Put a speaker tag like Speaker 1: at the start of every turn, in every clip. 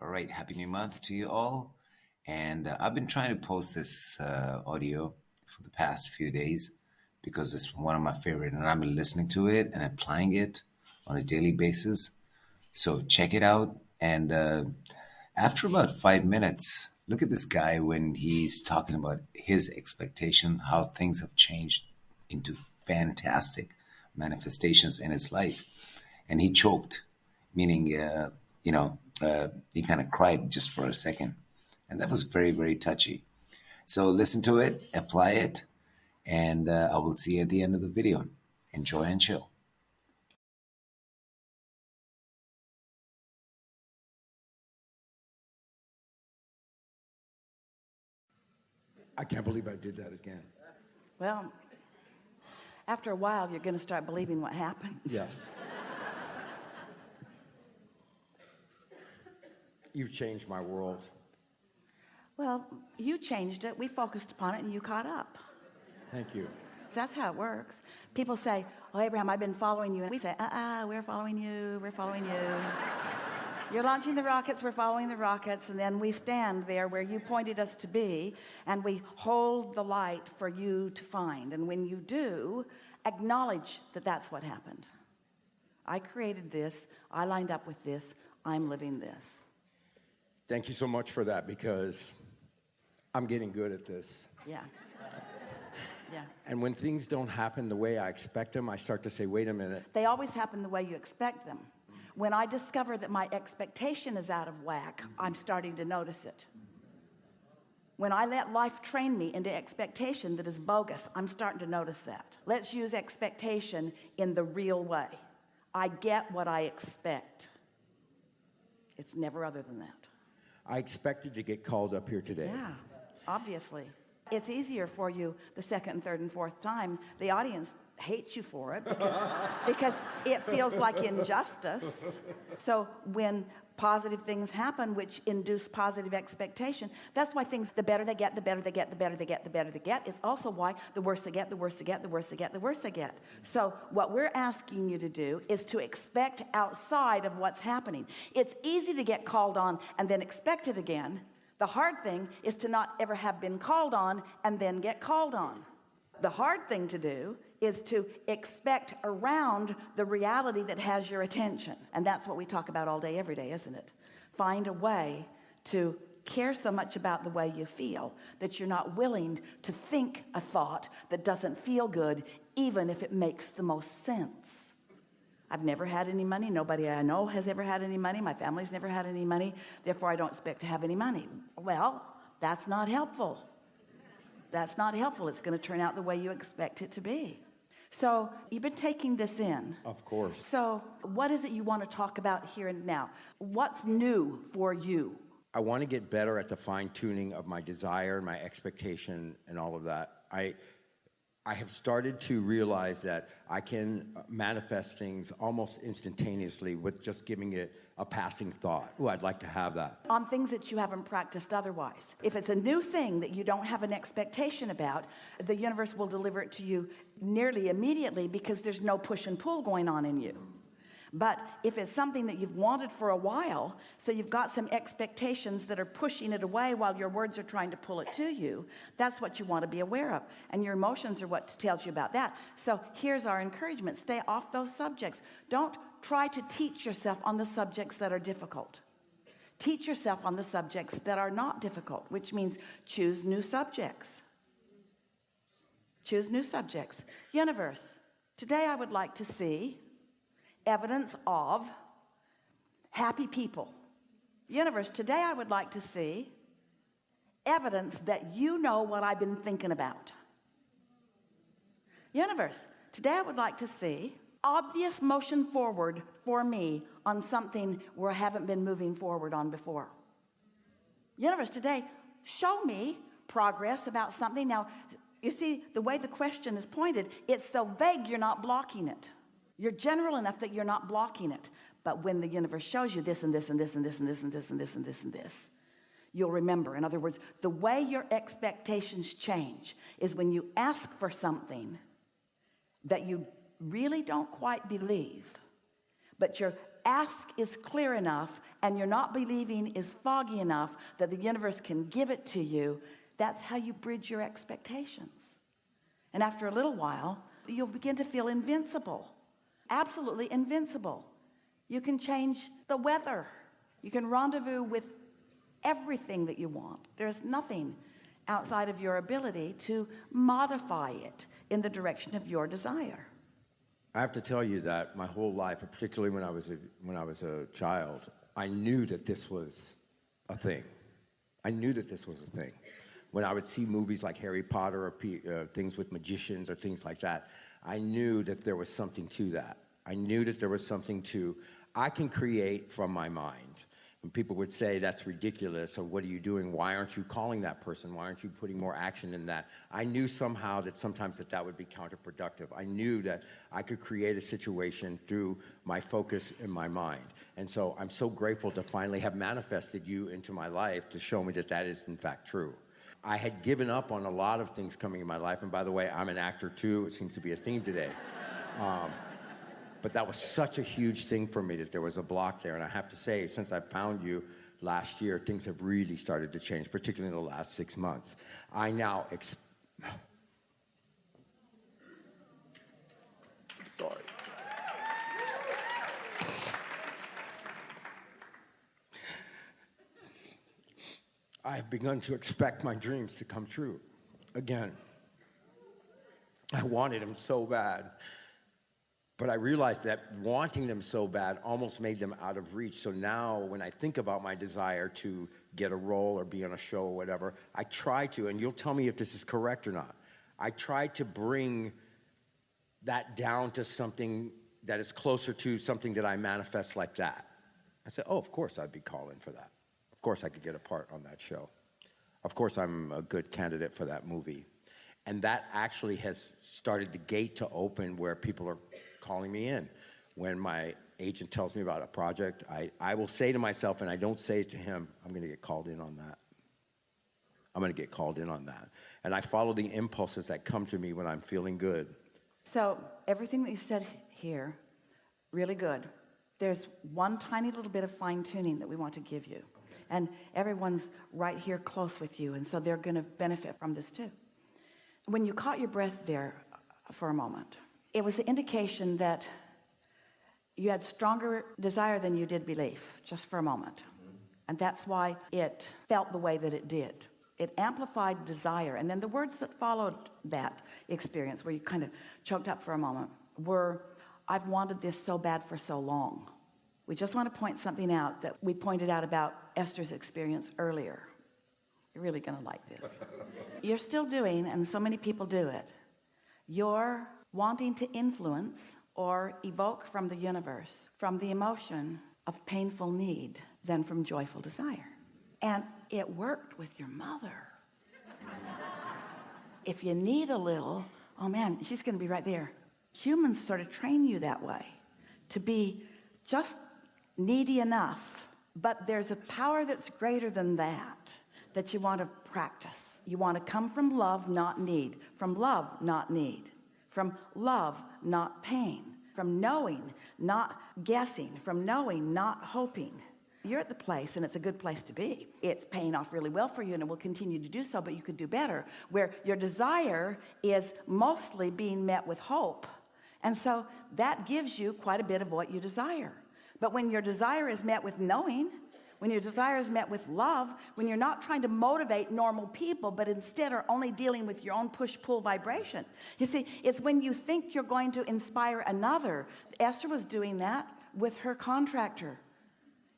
Speaker 1: All right, happy new month to you all. And uh, I've been trying to post this uh, audio for the past few days because it's one of my favorite, and I've been listening to it and applying it on a daily basis. So check it out. And uh, after about five minutes, look at this guy when he's talking about his expectation, how things have changed into fantastic manifestations in his life. And he choked, meaning, uh, you know, uh, he kind of cried just for a second. And that was very, very touchy. So listen to it, apply it, and uh, I will see you at the end of the video. Enjoy and chill.
Speaker 2: I can't believe I did that again.
Speaker 3: Well, after a while, you're going to start believing what happened.
Speaker 2: Yes. You've changed my world.
Speaker 3: Well, you changed it. We focused upon it and you caught up.
Speaker 2: Thank you.
Speaker 3: That's how it works. People say, Oh, Abraham, I've been following you. And we say, Uh uh, we're following you. We're following you. You're launching the rockets, we're following the rockets, and then we stand there where you pointed us to be, and we hold the light for you to find. And when you do, acknowledge that that's what happened. I created this, I lined up with this, I'm living this.
Speaker 2: Thank you so much for that because I'm getting good at this.
Speaker 3: Yeah. Yeah.
Speaker 2: And when things don't happen the way I expect them, I start to say, wait a minute.
Speaker 3: They always happen the way you expect them. When I discover that my expectation is out of whack, I'm starting to notice it. When I let life train me into expectation that is bogus, I'm starting to notice that. Let's use expectation in the real way. I get what I expect. It's never other than that.
Speaker 2: I expected to get called up here today.
Speaker 3: Yeah, obviously. It's easier for you the second third and fourth time. The audience hates you for it because, because it feels like injustice. So when positive things happen which induce positive expectation that's why things the better they get the better they get the better they get the better they get it's also why the worse they get the worse they get the worse they get the worse they get so what we're asking you to do is to expect outside of what's happening it's easy to get called on and then expect it again the hard thing is to not ever have been called on and then get called on the hard thing to do is to expect around the reality that has your attention. And that's what we talk about all day, every day, isn't it? Find a way to care so much about the way you feel that you're not willing to think a thought that doesn't feel good, even if it makes the most sense. I've never had any money. Nobody I know has ever had any money. My family's never had any money. Therefore, I don't expect to have any money. Well, that's not helpful. That's not helpful. It's going to turn out the way you expect it to be. So you've been taking this in.
Speaker 2: Of course.
Speaker 3: So what is it you want to talk about here and now? What's new for you?
Speaker 2: I want to get better at the fine tuning of my desire, and my expectation, and all of that. I, I have started to realize that I can uh, manifest things almost instantaneously with just giving it a passing thought. Oh, I'd like to have that.
Speaker 3: On things that you haven't practiced otherwise. If it's a new thing that you don't have an expectation about, the universe will deliver it to you nearly immediately because there's no push and pull going on in you. But if it's something that you've wanted for a while, so you've got some expectations that are pushing it away while your words are trying to pull it to you, that's what you want to be aware of. And your emotions are what tells you about that. So here's our encouragement. Stay off those subjects. Don't try to teach yourself on the subjects that are difficult. Teach yourself on the subjects that are not difficult, which means choose new subjects. Choose new subjects. Universe, today I would like to see evidence of happy people. Universe, today I would like to see evidence that you know what I've been thinking about. Universe, today I would like to see obvious motion forward for me on something where I haven't been moving forward on before. Universe, today, show me progress about something. Now, you see, the way the question is pointed, it's so vague you're not blocking it. You're general enough that you're not blocking it. But when the universe shows you this and this and this and this and this and this and this and this and this, you'll remember. In other words, the way your expectations change is when you ask for something that you really don't quite believe, but you're ask is clear enough and you're not believing is foggy enough that the universe can give it to you, that's how you bridge your expectations. And after a little while, you'll begin to feel invincible, absolutely invincible. You can change the weather. You can rendezvous with everything that you want. There's nothing outside of your ability to modify it in the direction of your desire.
Speaker 2: I have to tell you that my whole life, particularly when I was a, when I was a child, I knew that this was a thing. I knew that this was a thing. When I would see movies like Harry Potter or uh, things with magicians or things like that, I knew that there was something to that. I knew that there was something to, I can create from my mind. And people would say, that's ridiculous, or what are you doing? Why aren't you calling that person? Why aren't you putting more action in that? I knew somehow that sometimes that that would be counterproductive. I knew that I could create a situation through my focus in my mind. And so I'm so grateful to finally have manifested you into my life to show me that that is in fact true. I had given up on a lot of things coming in my life, and by the way, I'm an actor too. It seems to be a theme today. Um, but that was such a huge thing for me that there was a block there. And I have to say, since I found you last year, things have really started to change, particularly in the last six months. I now, I have begun to expect my dreams to come true again. I wanted them so bad. But I realized that wanting them so bad almost made them out of reach. So now when I think about my desire to get a role or be on a show or whatever, I try to, and you'll tell me if this is correct or not, I try to bring that down to something that is closer to something that I manifest like that. I said, oh, of course I'd be calling for that. Of course I could get a part on that show. Of course I'm a good candidate for that movie. And that actually has started the gate to open where people are calling me in. When my agent tells me about a project, I, I will say to myself, and I don't say it to him, I'm going to get called in on that. I'm going to get called in on that. And I follow the impulses that come to me when I'm feeling good.
Speaker 3: So everything that you said here, really good. There's one tiny little bit of fine tuning that we want to give you. And everyone's right here close with you. And so they're going to benefit from this too. When you caught your breath there uh, for a moment, it was the indication that you had stronger desire than you did belief just for a moment and that's why it felt the way that it did it amplified desire and then the words that followed that experience where you kind of choked up for a moment were I've wanted this so bad for so long we just want to point something out that we pointed out about Esther's experience earlier. You're really gonna like this. You're still doing and so many people do it. You're wanting to influence or evoke from the universe from the emotion of painful need than from joyful desire. And it worked with your mother. If you need a little oh man she's gonna be right there. Humans sort of train you that way to be just needy enough but there's a power that's greater than that that you want to practice. You want to come from love not need. From love not need. From love not pain. From knowing not guessing. From knowing not hoping. You're at the place and it's a good place to be. It's paying off really well for you and it will continue to do so but you could do better where your desire is mostly being met with hope. And so that gives you quite a bit of what you desire but when your desire is met with knowing when your desire is met with love when you're not trying to motivate normal people but instead are only dealing with your own push-pull vibration. You see it's when you think you're going to inspire another. Esther was doing that with her contractor.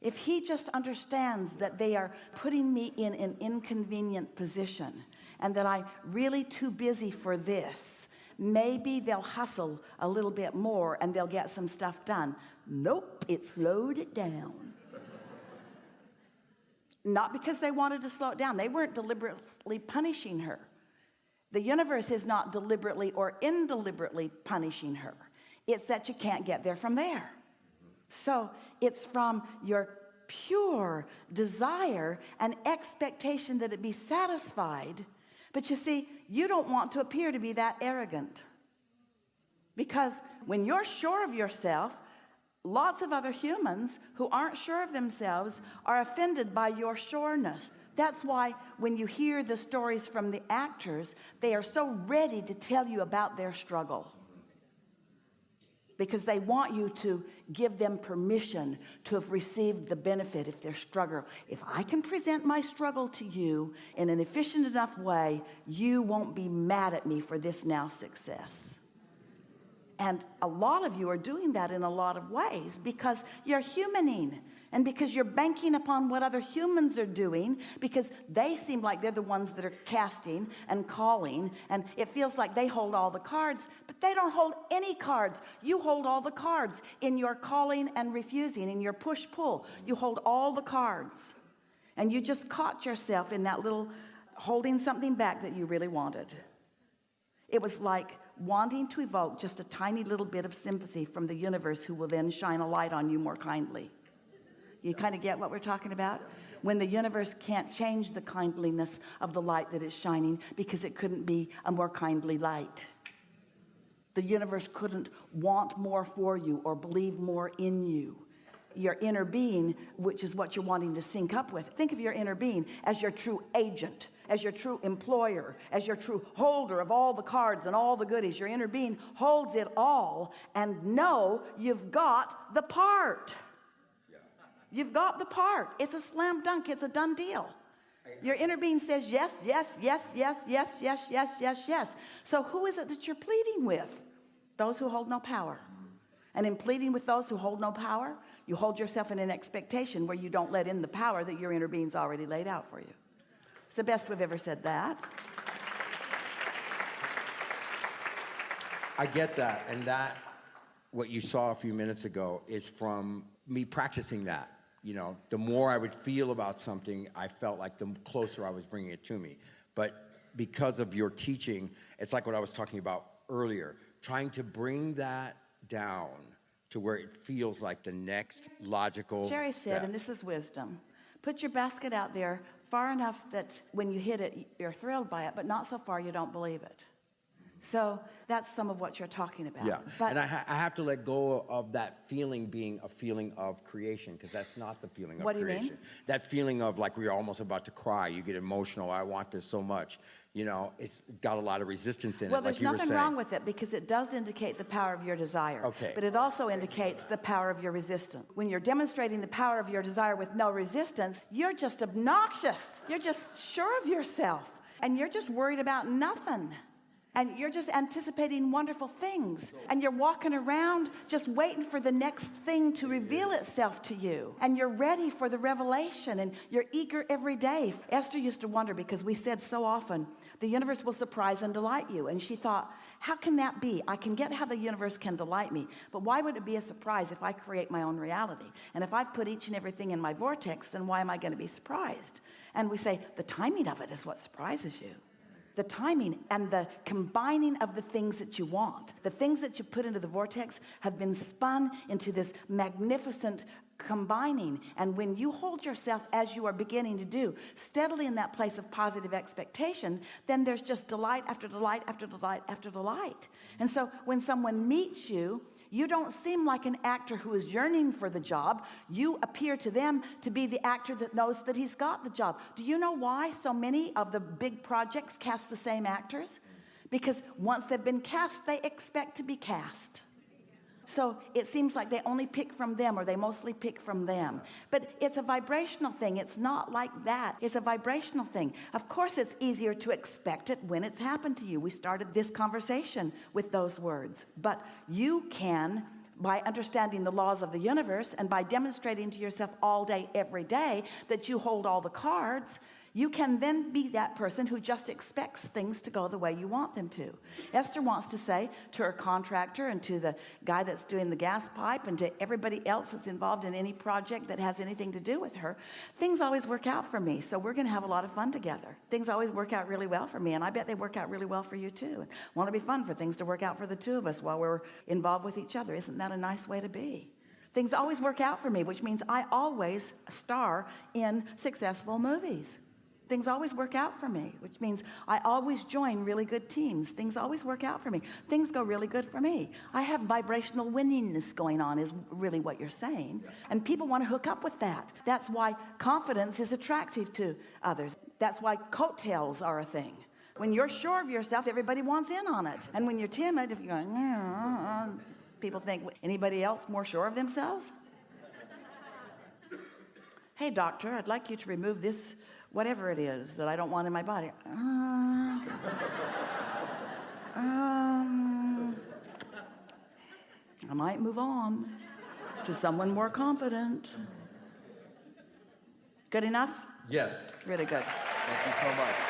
Speaker 3: If he just understands that they are putting me in an inconvenient position and that I'm really too busy for this maybe they'll hustle a little bit more and they'll get some stuff done. Nope it slowed it down. Not because they wanted to slow it down. They weren't deliberately punishing her. The universe is not deliberately or indeliberately punishing her. It's that you can't get there from there. So it's from your pure desire and expectation that it be satisfied but you see you don't want to appear to be that arrogant because when you're sure of yourself Lots of other humans who aren't sure of themselves are offended by your sureness. That's why when you hear the stories from the actors, they are so ready to tell you about their struggle because they want you to give them permission to have received the benefit if their struggle. If I can present my struggle to you in an efficient enough way you won't be mad at me for this now success. And a lot of you are doing that in a lot of ways because you're humaning and because you're banking upon what other humans are doing because they seem like they're the ones that are casting and calling and it feels like they hold all the cards but they don't hold any cards. You hold all the cards in your calling and refusing in your push pull you hold all the cards. And you just caught yourself in that little holding something back that you really wanted. It was like wanting to evoke just a tiny little bit of sympathy from the universe who will then shine a light on you more kindly you kind of get what we're talking about? When the universe can't change the kindliness of the light that is shining because it couldn't be a more kindly light. The universe couldn't want more for you or believe more in you. Your inner being which is what you're wanting to sync up with think of your inner being as your true agent as your true employer as your true holder of all the cards and all the goodies. Your inner being holds it all and know you've got the part you've got the part. It's a slam dunk. It's a done deal. Your inner being says yes yes yes yes yes yes yes yes yes. So who is it that you're pleading with? Those who hold no power. And in pleading with those who hold no power you hold yourself in an expectation where you don't let in the power that your inner being's already laid out for you. It's the best we've ever said that.
Speaker 2: I get that, and that what you saw a few minutes ago is from me practicing that. You know, the more I would feel about something, I felt like the closer I was bringing it to me. But because of your teaching, it's like what I was talking about earlier, trying to bring that down to where it feels like the next logical.
Speaker 3: Jerry said
Speaker 2: step.
Speaker 3: and this is wisdom put your basket out there far enough that when you hit it you're thrilled by it but not so far you don't believe it so that's some of what you're talking about
Speaker 2: Yeah,
Speaker 3: but
Speaker 2: and I, ha- I have to let go of that feeling being a feeling of creation because that's not the feeling of
Speaker 3: What do you mean?
Speaker 2: creation. That feeling of like we're almost about to cry, you get emotional. I want this so much. You know, it's got a lot of resistance in
Speaker 3: well
Speaker 2: it, like
Speaker 3: there's
Speaker 2: you were
Speaker 3: nothing wrong with it because it does indicate the power of your desire
Speaker 2: Okay.
Speaker 3: but it also indicates the power of your resistance when you're demonstrating the power of your desire with no resistance you're just obnoxious you're just sure of yourself and you're just worried about nothing and you're just anticipating wonderful things. And you're walking around just waiting for the next thing to reveal itself to you. And you're ready for the revelation. And you're eager every day. Esther used to wonder because we said so often the universe will surprise and delight you. And she thought how can that be? I can get how the universe can delight me. But why would it be a surprise if I create my own reality? And if I put each and everything in my vortex then why am I going to be surprised? And we say the timing of it is what surprises you the timing and the combining of the things that you want. The things that you put into the vortex have been spun into this magnificent combining. And when you hold yourself as you are beginning to do steadily in that place of positive expectation then there's just delight after delight after delight after delight. And so when someone meets you you don't seem like an actor who is yearning for the job. You appear to them to be the actor that knows that he's got the job. Do you know why so many of the big projects cast the same actors? Because once they've been cast, they expect to be cast. So it seems like they only pick from them or they mostly pick from them. But it's a vibrational thing. It's not like that. It's a vibrational thing. Of course, it's easier to expect it when it's happened to you. We started this conversation with those words. But you can by understanding the laws of the universe and by demonstrating to yourself all day every day that you hold all the cards you can then be that person who just expects things to go the way you want them to. Esther wants to say to her contractor and to the guy that's doing the gas pipe and to everybody else that's involved in any project that has anything to do with her things always work out for me so we're gonna have a lot of fun together. Things always work out really well for me and I bet they work out really well for you too. Want to be fun for things to work out for the two of us while we're involved with each other? Isn't that a nice way to be? Things always work out for me which means I always star in successful movies things always work out for me, which means I always join really good teams. Things always work out for me. Things go really good for me. I have vibrational winningness going on, is really what you're saying. And people want to hook up with that. That's why confidence is attractive to others. That's why coattails are a thing. When you're sure of yourself, everybody wants in on it. And when you're timid, if you're going, people think, anybody else more sure of themselves? hey, doctor, I'd like you to remove this, whatever it is that I don't want in my body. Uh, um, I might move on to someone more confident. Good enough?
Speaker 2: Yes.
Speaker 3: Really good.
Speaker 2: Thank you so much.